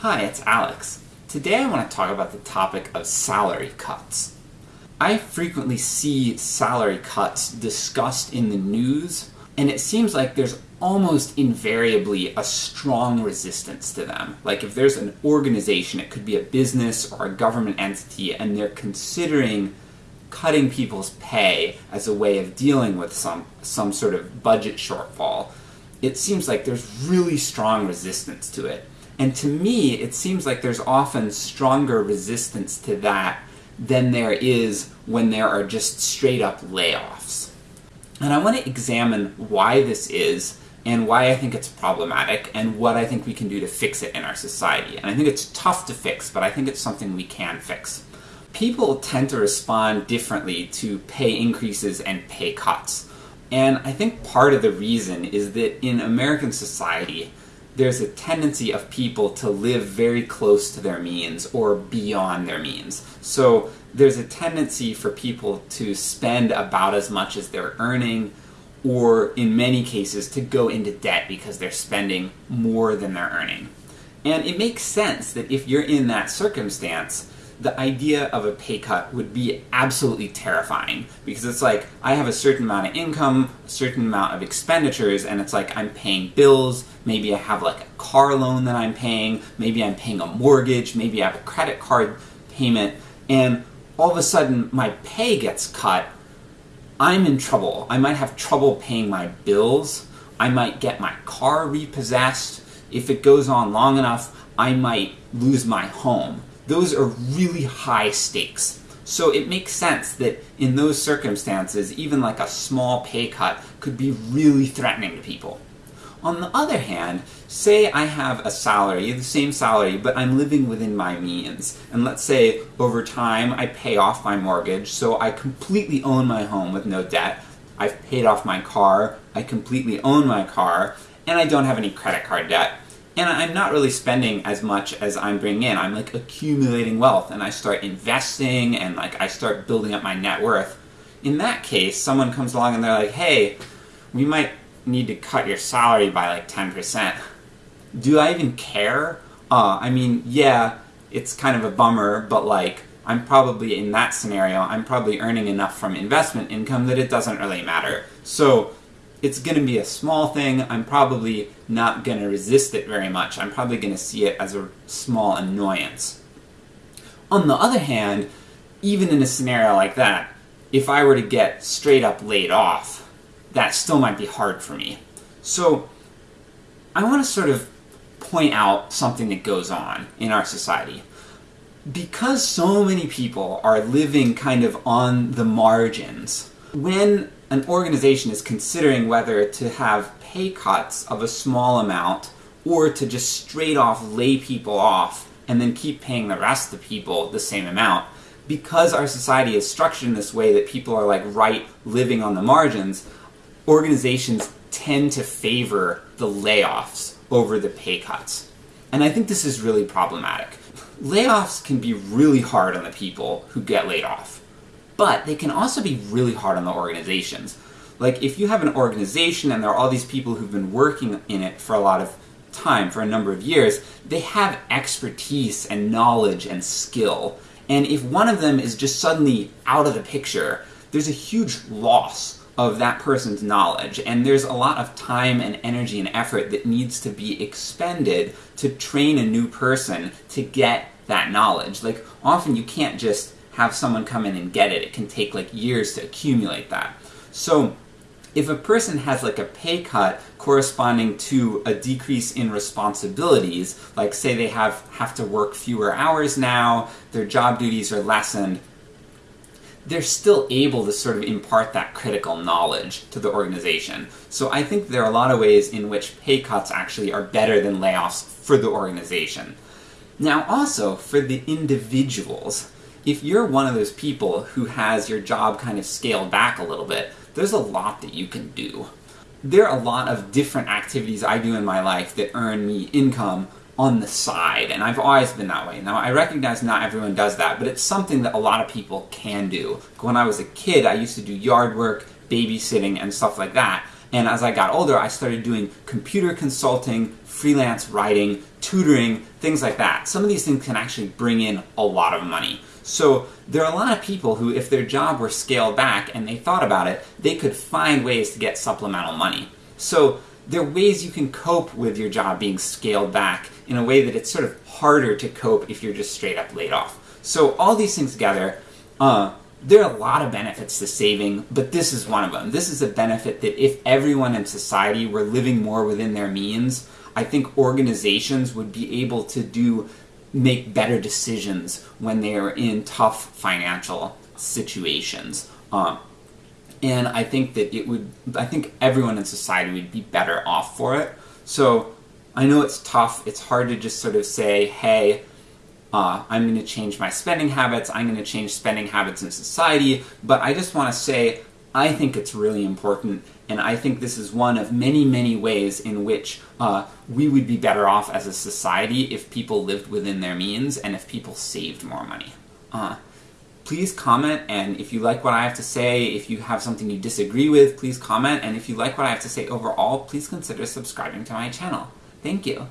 Hi, it's Alex. Today I want to talk about the topic of salary cuts. I frequently see salary cuts discussed in the news, and it seems like there's almost invariably a strong resistance to them. Like if there's an organization, it could be a business or a government entity, and they're considering cutting people's pay as a way of dealing with some, some sort of budget shortfall, it seems like there's really strong resistance to it. And to me, it seems like there's often stronger resistance to that than there is when there are just straight up layoffs. And I want to examine why this is, and why I think it's problematic, and what I think we can do to fix it in our society. And I think it's tough to fix, but I think it's something we can fix. People tend to respond differently to pay increases and pay cuts. And I think part of the reason is that in American society, there's a tendency of people to live very close to their means or beyond their means. So there's a tendency for people to spend about as much as they're earning, or in many cases to go into debt because they're spending more than they're earning. And it makes sense that if you're in that circumstance, the idea of a pay cut would be absolutely terrifying because it's like I have a certain amount of income, a certain amount of expenditures, and it's like I'm paying bills, maybe I have like a car loan that I'm paying, maybe I'm paying a mortgage, maybe I have a credit card payment, and all of a sudden my pay gets cut, I'm in trouble. I might have trouble paying my bills, I might get my car repossessed, if it goes on long enough, I might lose my home those are really high stakes. So it makes sense that in those circumstances, even like a small pay cut could be really threatening to people. On the other hand, say I have a salary, the same salary, but I'm living within my means. And let's say over time I pay off my mortgage, so I completely own my home with no debt. I've paid off my car, I completely own my car, and I don't have any credit card debt and I'm not really spending as much as I'm bringing in. I'm like accumulating wealth and I start investing and like I start building up my net worth. In that case, someone comes along and they're like, hey, we might need to cut your salary by like 10%. Do I even care? Uh, I mean, yeah, it's kind of a bummer, but like, I'm probably, in that scenario, I'm probably earning enough from investment income that it doesn't really matter. So, it's going to be a small thing, I'm probably not going to resist it very much. I'm probably going to see it as a small annoyance. On the other hand, even in a scenario like that, if I were to get straight up laid off, that still might be hard for me. So, I want to sort of point out something that goes on in our society. Because so many people are living kind of on the margins, when an organization is considering whether to have pay cuts of a small amount or to just straight off lay people off and then keep paying the rest of the people the same amount, because our society is structured in this way that people are like right living on the margins, organizations tend to favor the layoffs over the pay cuts. And I think this is really problematic. Layoffs can be really hard on the people who get laid off but they can also be really hard on the organizations. Like, if you have an organization and there are all these people who've been working in it for a lot of time, for a number of years, they have expertise and knowledge and skill. And if one of them is just suddenly out of the picture, there's a huge loss of that person's knowledge, and there's a lot of time and energy and effort that needs to be expended to train a new person to get that knowledge. Like, often you can't just have someone come in and get it. It can take like years to accumulate that. So if a person has like a pay cut corresponding to a decrease in responsibilities, like say they have, have to work fewer hours now, their job duties are lessened, they're still able to sort of impart that critical knowledge to the organization. So I think there are a lot of ways in which pay cuts actually are better than layoffs for the organization. Now also, for the individuals, if you're one of those people who has your job kind of scaled back a little bit, there's a lot that you can do. There are a lot of different activities I do in my life that earn me income on the side, and I've always been that way. Now, I recognize not everyone does that, but it's something that a lot of people can do. When I was a kid, I used to do yard work, babysitting, and stuff like that, And as I got older, I started doing computer consulting, freelance writing, tutoring, things like that. Some of these things can actually bring in a lot of money. So there are a lot of people who, if their job were scaled back and they thought about it, they could find ways to get supplemental money. So there are ways you can cope with your job being scaled back in a way that it's sort of harder to cope if you're just straight up laid off. So all these things together, uh, there are a lot of benefits to saving, but this is one of them. This is a benefit that if everyone in society were living more within their means, I think organizations would be able to do make better decisions when they are in tough financial situations. Um, and I think that it would, I think everyone in society would be better off for it. So I know it's tough, it's hard to just sort of say, hey, uh, I'm going to change my spending habits, I'm going to change spending habits in society, but I just want to say I think it's really important, and I think this is one of many, many ways in which uh, we would be better off as a society if people lived within their means and if people saved more money. Uh, please comment, and if you like what I have to say, if you have something you disagree with, please comment, and if you like what I have to say overall, please consider subscribing to my channel. Thank you.